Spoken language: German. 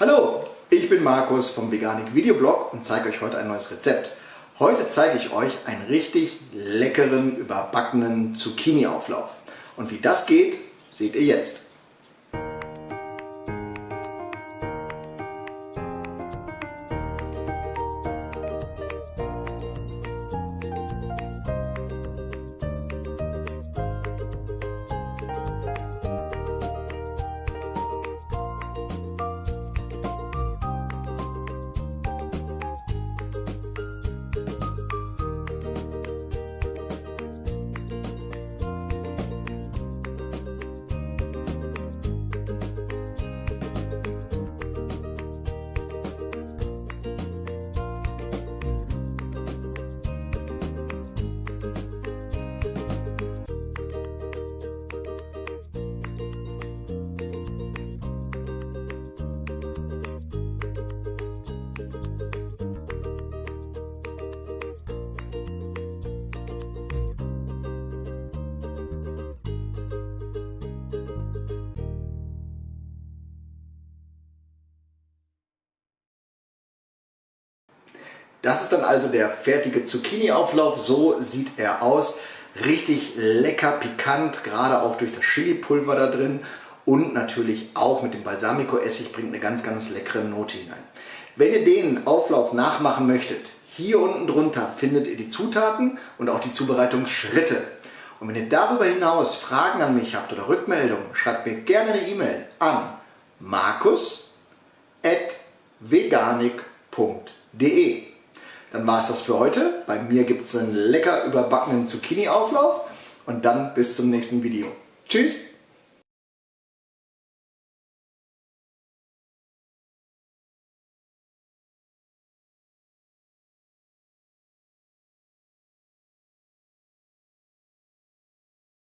Hallo, ich bin Markus vom Veganik Videoblog und zeige euch heute ein neues Rezept. Heute zeige ich euch einen richtig leckeren, überbackenen Zucchini-Auflauf. Und wie das geht, seht ihr jetzt. Das ist dann also der fertige Zucchini-Auflauf. So sieht er aus. Richtig lecker, pikant, gerade auch durch das Chili-Pulver da drin. Und natürlich auch mit dem Balsamico-Essig bringt eine ganz, ganz leckere Note hinein. Wenn ihr den Auflauf nachmachen möchtet, hier unten drunter findet ihr die Zutaten und auch die Zubereitungsschritte. Und wenn ihr darüber hinaus Fragen an mich habt oder Rückmeldungen, schreibt mir gerne eine E-Mail an markus.veganik.de dann war es das für heute. Bei mir gibt es einen lecker überbackenen Zucchini-Auflauf und dann bis zum nächsten Video. Tschüss!